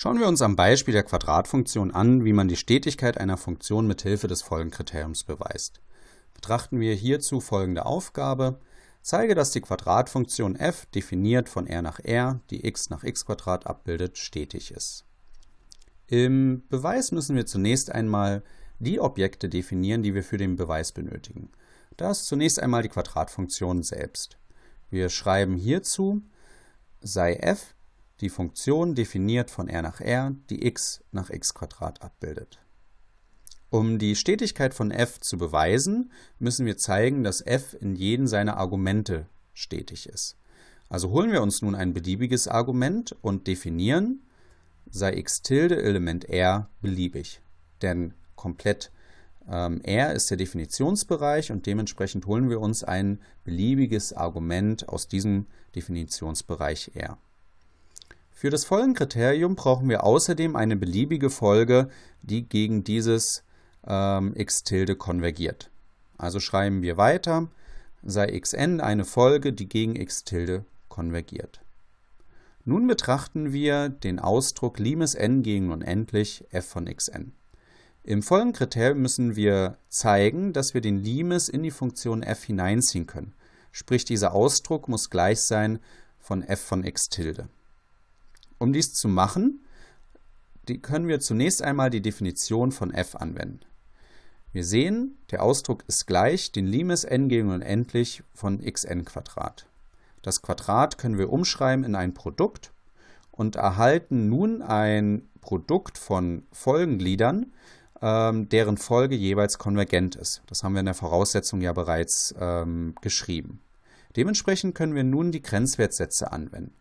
Schauen wir uns am Beispiel der Quadratfunktion an, wie man die Stetigkeit einer Funktion mit Hilfe des Folgenkriteriums beweist. Betrachten wir hierzu folgende Aufgabe. Zeige, dass die Quadratfunktion f, definiert von r nach r, die x nach x abbildet, stetig ist. Im Beweis müssen wir zunächst einmal die Objekte definieren, die wir für den Beweis benötigen. Das zunächst einmal die Quadratfunktion selbst. Wir schreiben hierzu sei f die Funktion definiert von r nach r, die x nach x abbildet. Um die Stetigkeit von f zu beweisen, müssen wir zeigen, dass f in jedem seiner Argumente stetig ist. Also holen wir uns nun ein beliebiges Argument und definieren, sei x tilde Element r beliebig. Denn komplett ähm, r ist der Definitionsbereich und dementsprechend holen wir uns ein beliebiges Argument aus diesem Definitionsbereich r. Für das Folgenkriterium brauchen wir außerdem eine beliebige Folge, die gegen dieses ähm, x tilde konvergiert. Also schreiben wir weiter, sei xn eine Folge, die gegen x tilde konvergiert. Nun betrachten wir den Ausdruck Limes n gegen unendlich f von xn. Im Folgenkriterium müssen wir zeigen, dass wir den Limes in die Funktion f hineinziehen können. Sprich, dieser Ausdruck muss gleich sein von f von x tilde. Um dies zu machen, können wir zunächst einmal die Definition von f anwenden. Wir sehen, der Ausdruck ist gleich den Limes n gegen unendlich von xn Quadrat. Das Quadrat können wir umschreiben in ein Produkt und erhalten nun ein Produkt von Folgengliedern, ähm, deren Folge jeweils konvergent ist. Das haben wir in der Voraussetzung ja bereits ähm, geschrieben. Dementsprechend können wir nun die Grenzwertsätze anwenden.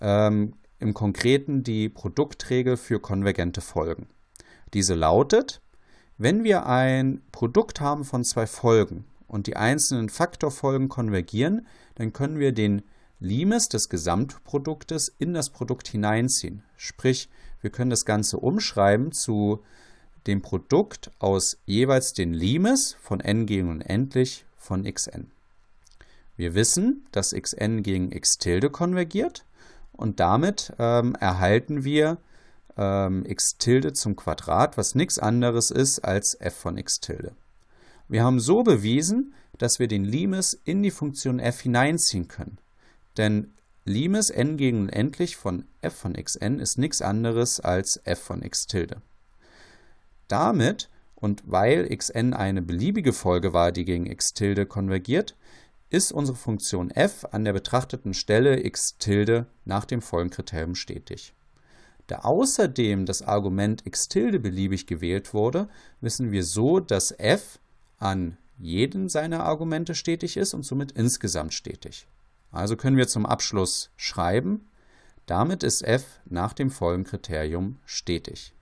Ähm, im Konkreten die Produktregel für konvergente Folgen. Diese lautet, wenn wir ein Produkt haben von zwei Folgen und die einzelnen Faktorfolgen konvergieren, dann können wir den Limes des Gesamtproduktes in das Produkt hineinziehen. Sprich, wir können das Ganze umschreiben zu dem Produkt aus jeweils den Limes von n gegen unendlich von xn. Wir wissen, dass xn gegen x tilde konvergiert und damit ähm, erhalten wir ähm, x tilde zum Quadrat, was nichts anderes ist als f von x tilde. Wir haben so bewiesen, dass wir den Limes in die Funktion f hineinziehen können. Denn Limes n gegen unendlich von f von xn ist nichts anderes als f von x tilde. Damit und weil xn eine beliebige Folge war, die gegen x tilde konvergiert, ist unsere Funktion f an der betrachteten Stelle x tilde nach dem Folgenkriterium stetig. Da außerdem das Argument x tilde beliebig gewählt wurde, wissen wir so, dass f an jedem seiner Argumente stetig ist und somit insgesamt stetig. Also können wir zum Abschluss schreiben, damit ist f nach dem Folgenkriterium stetig.